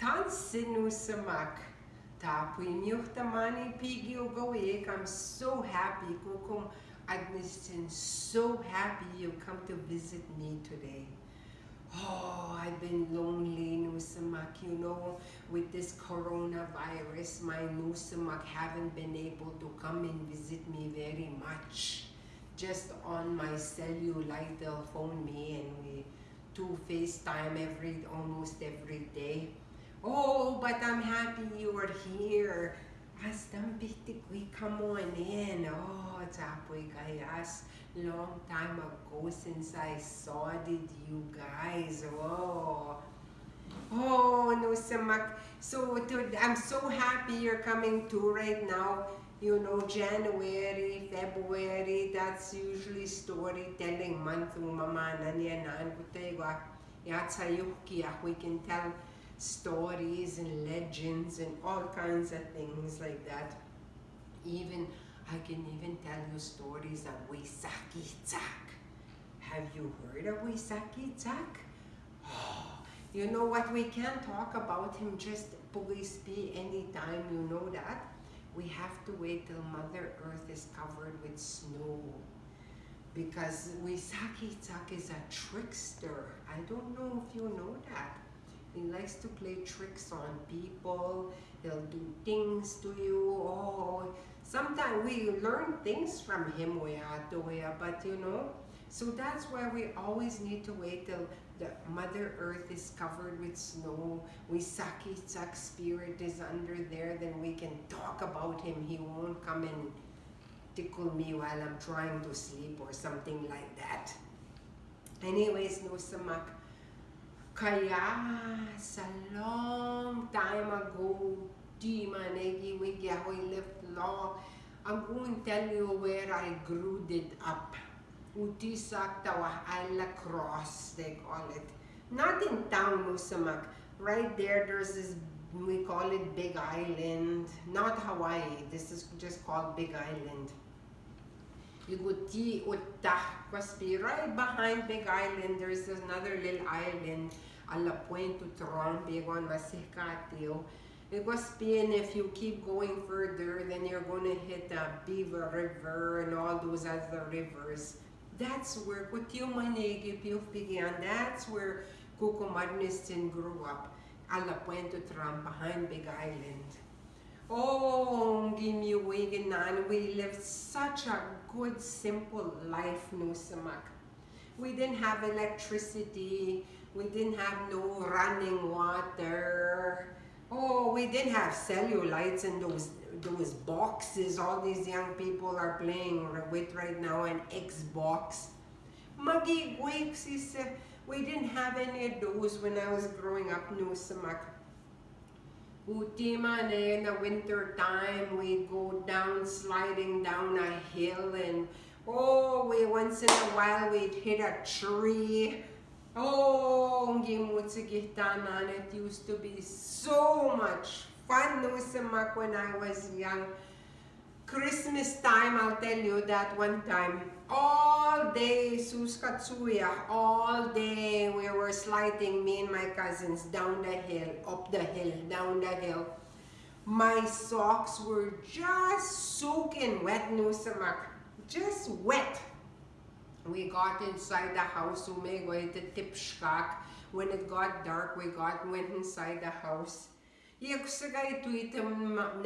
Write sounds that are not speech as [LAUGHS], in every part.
Tansinu samak. Tapu mani pigio goek. I'm so happy. Kukum Agnestin, so happy you come to visit me today. Oh, I've been lonely, Nusamak. You know, with this coronavirus, my Nusamak haven't been able to come and visit me very much. Just on my cellulite, they'll phone me and we do FaceTime every, almost every day. Oh, but I'm happy you are here. Astambitik, we come on in. Oh, Tapoy Kayas. Long time ago since I saw did you guys. Oh. Oh, no, Samak. So, I'm so happy you're coming to right now. You know, January, February, that's usually storytelling month. Mama, nanya, naan, kutay, ah. ah, we can tell stories and legends and all kinds of things like that. Even, I can even tell you stories of Waisaki Tak. Have you heard of Waisaki Tak? Oh, you know what, we can't talk about him just police be anytime, you know that? We have to wait till Mother Earth is covered with snow because Waisaki Tak is a trickster. I don't know if you know that. He likes to play tricks on people. He'll do things to you. Oh, sometimes we learn things from him, but you know, so that's why we always need to wait till the Mother Earth is covered with snow. We Saki Sak spirit is under there, then we can talk about him. He won't come and tickle me while I'm trying to sleep or something like that. Anyways, no samak. Kaya sa long time ago, di manegi wigyahoy lived long. I'm going to tell you where I grew it up. Utisak tawa ala cross, they call it. Not in town, Musamak. Right there, there's this, we call it Big Island. Not Hawaii, this is just called Big Island. Iguti Utah, right behind Big Island, there's another little island alla Puente Trompe on Masicatio. It was being if you keep going further, then you're going to hit the Beaver River and all those other rivers. That's where Kutiumanegi began. That's where Kukumadnistin grew up. Alla Puente Tram behind Big Island. Oh, Gimiwiganan, we lived such a good, simple life, Nusamak. We didn't have electricity. We didn't have no running water. Oh, we didn't have cellulites in those those boxes all these young people are playing with right now, an Xbox. Muggy wakes, he said, we didn't have any of those when I was growing up, no samak. Utima eh, in the winter time, we go down, sliding down a hill and oh, we once in a while we'd hit a tree Oh, it used to be so much fun when I was young. Christmas time, I'll tell you that one time, all day, Suskatsuya, all day we were sliding, me and my cousins, down the hill, up the hill, down the hill. My socks were just soaking wet, Nusamak, just wet we got inside the house, umegway the tipshkak. When it got dark, we got went inside the house.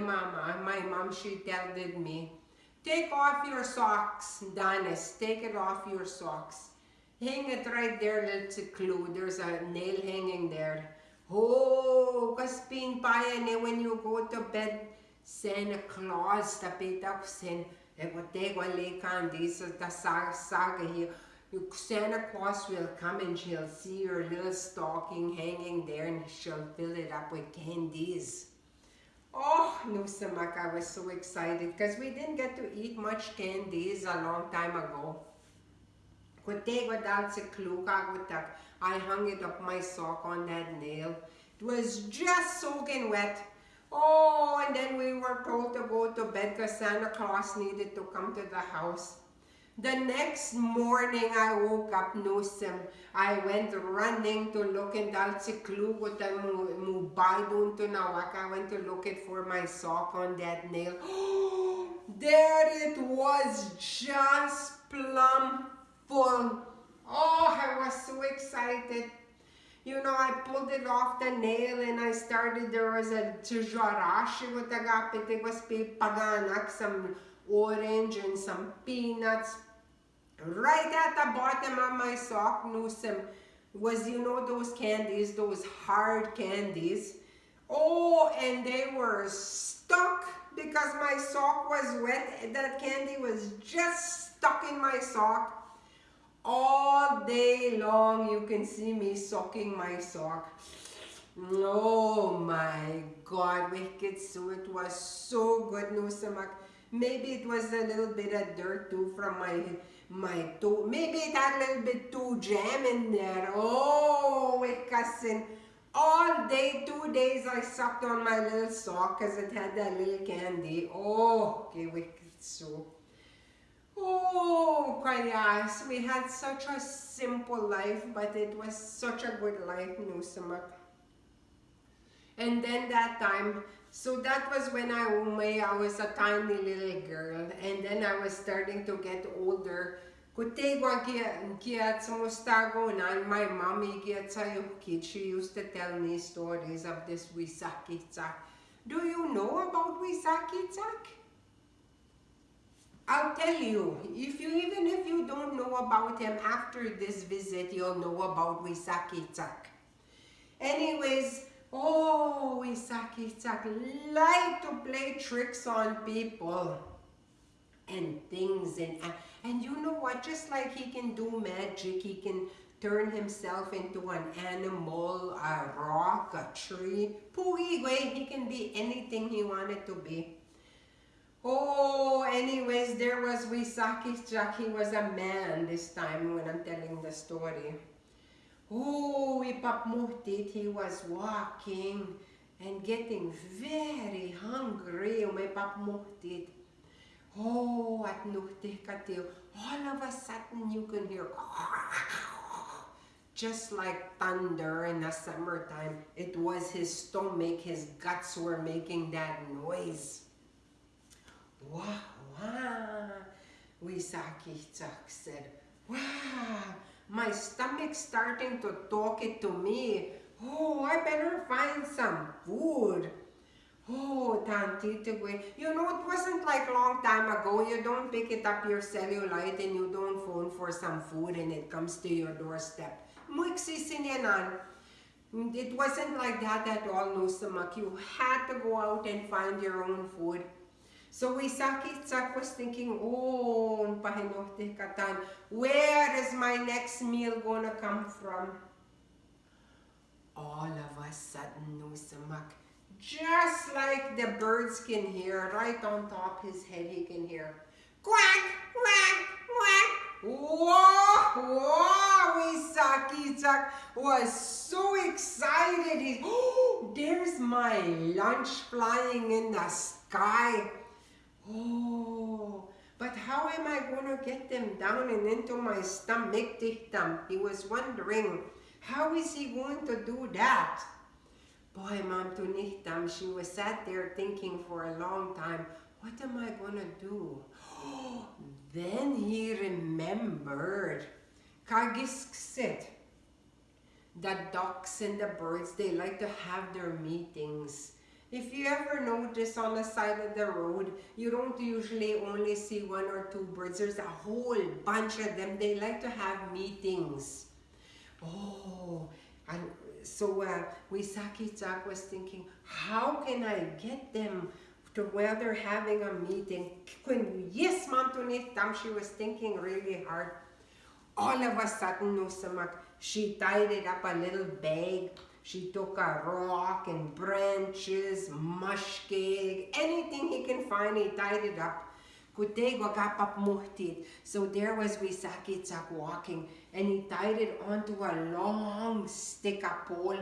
Mama, my mom, she told me, take off your socks, Danis, take it off your socks. Hang it right there, little clue. There's a nail hanging there. Oh, kaspin pa yan eh, when you go to bed, Santa Claus, tapit ako sen, Egotego Candice, the saga here. Santa Claus will come and she'll see your little stocking hanging there and she'll fill it up with candies. Oh, Nusamak, I was so excited because we didn't get to eat much candies a long time ago. They want to say, I hung it up my sock on that nail. It was just soaking wet. Oh, and then we were told to go to bed because Santa Claus needed to come to the house. The next morning I woke up Nussim. I went running to look in Dalciclu with the Mubaidun to Nawak. I went to look it for my sock on that nail. [GASPS] there it was just plumb full. Oh, I was so excited. You know, I pulled it off the nail and I started, there was a tijarashi with gapit. It was paganak, some orange and some peanuts. Right at the bottom of my sock Nussim was you know those candies those hard candies? Oh and they were stuck because my sock was wet. That candy was just stuck in my sock all day long you can see me soaking my sock oh my god wicked so it was so good Nussim maybe it was a little bit of dirt too from my my toe. Maybe it had a little bit too jam in there. Oh, it cousin. All day, two days, I sucked on my little sock because it had that little candy. Oh, okay, wicked so. Oh, yes, we had such a simple life, but it was such a good life, Nusamak. And then that time, so that was when I, oh I was a tiny little girl. And then I was starting to get older. Kutegwa kiat sumustago na my mommy kiat. She used to tell me stories of this Wisakitsak. Do you know about Wisakitsak? I'll tell you, if you even if you don't know about him after this visit, you'll know about Wisakitsak. Anyways, Oh, Isaki Isaki like to play tricks on people and things and and you know what just like he can do magic he can turn himself into an animal a rock a tree Puigwe, he can be anything he wanted to be oh anyways there was Wisaki Jack he was a man this time when I'm telling the story Oh, ipapmuhtit, he was walking and getting very hungry. Umipapmuhtit. Oh, at nuhtih katil. All of a sudden you can hear [LAUGHS] just like thunder in the summertime. It was his stomach, his guts were making that noise. Wow, wow. Wisaki said, wow my stomach starting to talk it to me. Oh, I better find some food. Oh, Tantita You know, it wasn't like long time ago. You don't pick it up your cellulite and you don't phone for some food and it comes to your doorstep. It wasn't like that at all, Nusamak. You had to go out and find your own food. So Wisaki-Tsak was thinking, oh, katan, where is my next meal gonna come from? All of a sudden, Nusamak, just like the birds can hear, right on top his head he can hear, quack, quack, quack. Whoa, whoa, Wisaki-Tsak was so excited. He, oh, [GASPS] there's my lunch flying in the sky. Oh, but how am I going to get them down and into my stomach? He was wondering, how is he going to do that? Boy, Mom Tunichtam, she was sat there thinking for a long time, what am I going to do? [GASPS] then he remembered. Kagisk said, the ducks and the birds, they like to have their meetings if you ever notice on the side of the road, you don't usually only see one or two birds. There's a whole bunch of them. They like to have meetings. Oh, and so uh, Wisaki Chak was thinking, how can I get them to where they're having a meeting? Yes, Mom Tam, she was thinking really hard. All of a sudden, Nusamak, she tied it up a little bag she took a rock and branches, mushcake, anything he can find, he tied it up. So there was Wisakitsak walking and he tied it onto a long stick, a pole.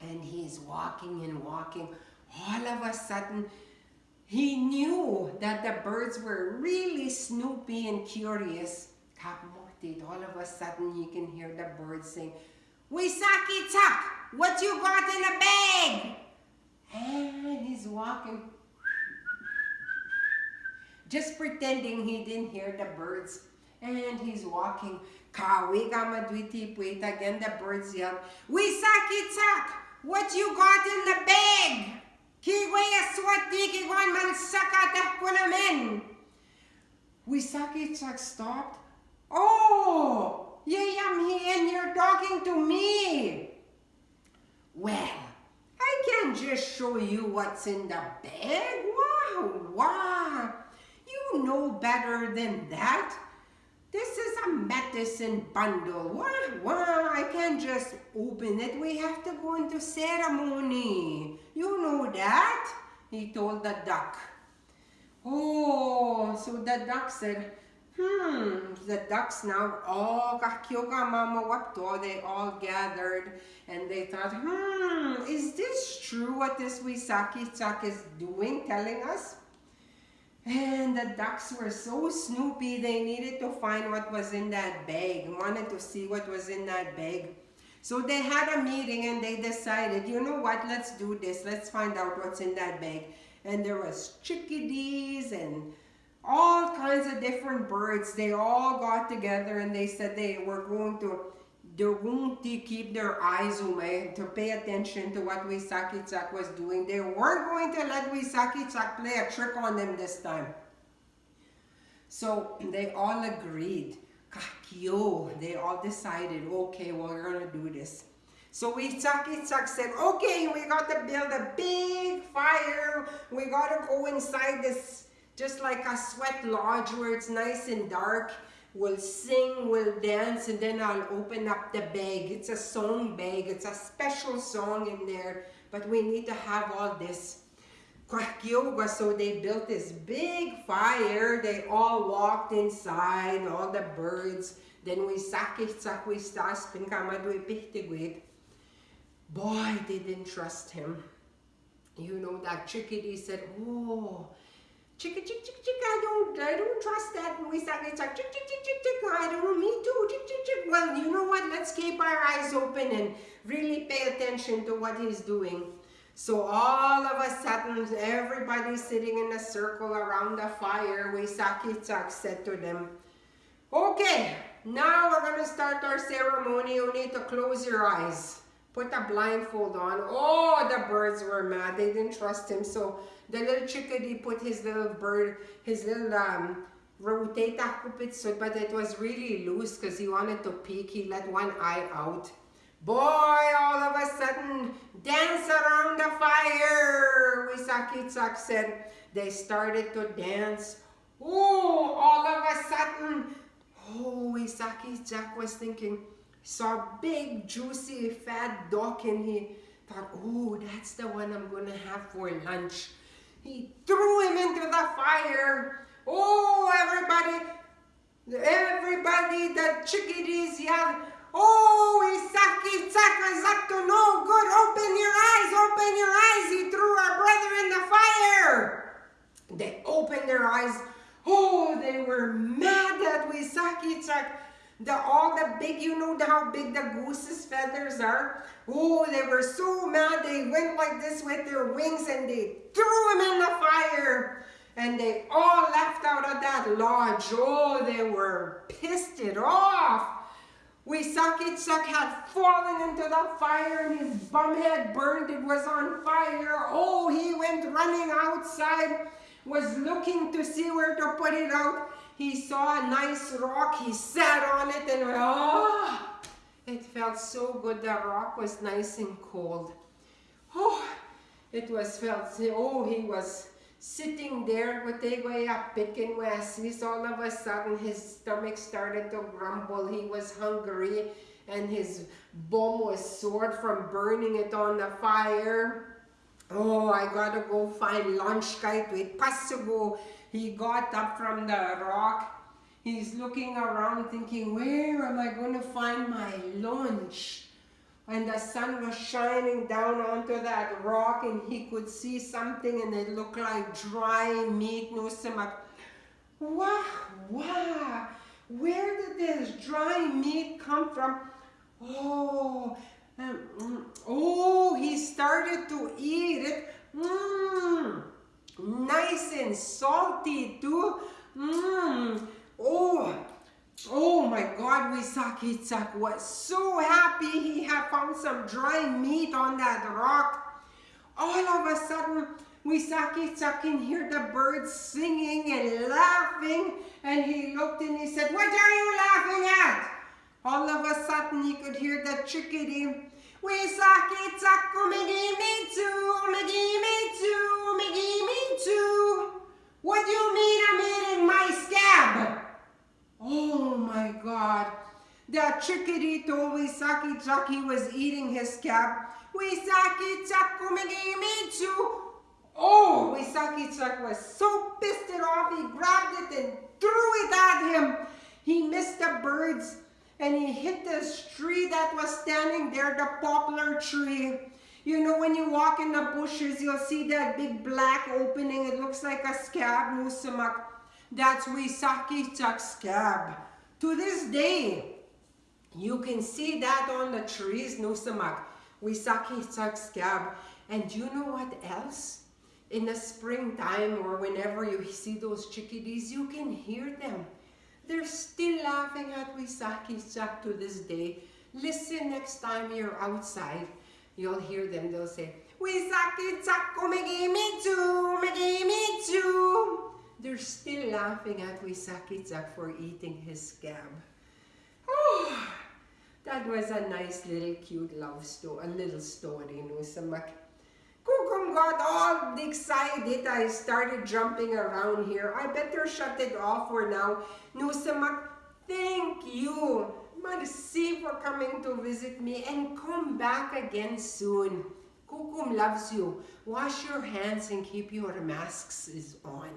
And he's walking and walking. All of a sudden, he knew that the birds were really snoopy and curious. All of a sudden, you can hear the birds sing, Wisaki Tuck, what you got in the bag? And he's walking, just pretending he didn't hear the birds. And he's walking. Kawiga madwiti puit again, the birds yell, Wisaki Tuck, what you got in the bag? Kigwaya swati kigwan man sakata kunamen. Wisaki Tuck stopped. Oh, yeah, I'm here and you're talking to me. Well, I can just show you what's in the bag. Wow, wow. You know better than that. This is a medicine bundle. Wow, wow, I can't just open it. We have to go into ceremony. You know that, he told the duck. Oh, so the duck said, hmm, the ducks now all kakyoga mama wapto, they all gathered and they thought, hmm, is this true what this Wisaki Chak is doing, telling us? And the ducks were so snoopy, they needed to find what was in that bag, wanted to see what was in that bag. So they had a meeting and they decided, you know what, let's do this. Let's find out what's in that bag. And there was chickadees and all kinds of different birds. They all got together and they said they were going to they're going to keep their eyes open to pay attention to what Wisaki Chak was doing. They weren't going to let Wisaki Chak play a trick on them this time. So they all agreed. Kakyo, they all decided, okay, well, we're going to do this. So Wisaki Chak said, okay, we got to build a big fire. We got to go inside this, just like a sweat lodge where it's nice and dark We'll sing, we'll dance, and then I'll open up the bag. It's a song bag. It's a special song in there, but we need to have all this. Yoga, so they built this big fire. They all walked inside, all the birds. Then we sakit sakwi staspin kamadwe pihtigwit. Boy, they didn't trust him. You know, that chickadee said, oh, chick, chick, chick, chick, I don't, I don't trust that. And we started like, chick, chick, chick, chick, chick, I don't, me too, chick, chick, chick. Well, you know what? Let's keep our eyes open and really pay attention to what he's doing. So all of a sudden, everybody sitting in a circle around the fire, Wisaki-chak said to them, Okay, now we're to start our ceremony. You need to close your eyes. Put a blindfold on. Oh, the birds were mad. They didn't trust him. So the little chickadee put his little bird, his little um, rotata kupitsut, but it was really loose because he wanted to peek. He let one eye out. Boy, all of a sudden, dance around the fire, Wisaki-chak said. They started to dance. Oh, all of a sudden, oh, Wisaki-chak was thinking, saw a big, juicy, fat duck and he thought, oh, that's the one I'm going to have for lunch. He threw him into the fire. Oh, everybody, everybody, the chickadees yelled, Oh, Isaki is up to no good. Open your eyes, open your eyes. He threw our brother in the fire. They opened their eyes. Oh, they were mad at Wisaki the all the big, you know how big the goose's feathers are? Oh, they were so mad. They went like this with their wings and they threw him in the fire. And they all left out of that lodge. Oh, they were pissed it off. Wisaki-chak had fallen into the fire and his bum head burned. It was on fire. Oh, he went running outside, was looking to see where to put it out. He saw a nice rock, he sat on it and oh, it felt so good. The rock was nice and cold. Oh, it was felt, oh, he was sitting there with the way up picking westies. All of a sudden his stomach started to grumble. He was hungry and his bum was sore from burning it on the fire. Oh, I gotta go find lunch kite with Pasugo. He got up from the rock. He's looking around thinking, where am I going to find my lunch? and the sun was shining down onto that rock and he could see something and it looked like dry meat no simak wow wow where did this dry meat come from oh um, mm, oh he started to eat it mm, nice and salty too mm, oh Oh my God, Wisaki was so happy he had found some dry meat on that rock. All of a sudden, Wisaki can hear the birds singing and laughing. And he looked and he said, what are you laughing at? All of a sudden, he could hear the chickadee. Wisaki Tsaku, me me too, What do you mean I'm eating my scab? Oh my God. That chickadee told Wisaki Chucky was eating his cap. Wisaki Chuck me too. Oh, Wisaki Chuck was so pissed it off, he grabbed it and threw it at him. He missed the birds and he hit this tree that was standing there, the poplar tree. You know, when you walk in the bushes, you'll see that big black opening. It looks like a scab, musamak. That's Wisaki scab. To this day, you can see that on the trees, Nusamak. Wisaki scab. And you know what else? In the springtime or whenever you see those chickadees, you can hear them. They're still laughing at Wisaki Chak to this day. Listen next time you're outside. You'll hear them. They'll say, Wisaki Chak, me too, me too. They're still laughing at Wisakitsak for eating his scab. Oh, that was a nice little cute love story, a little story, no samak. Kukum got all excited. I started jumping around here. I better shut it off for now. No samak, thank you. Merci for coming to visit me and come back again soon. Kukum loves you. Wash your hands and keep your masks on.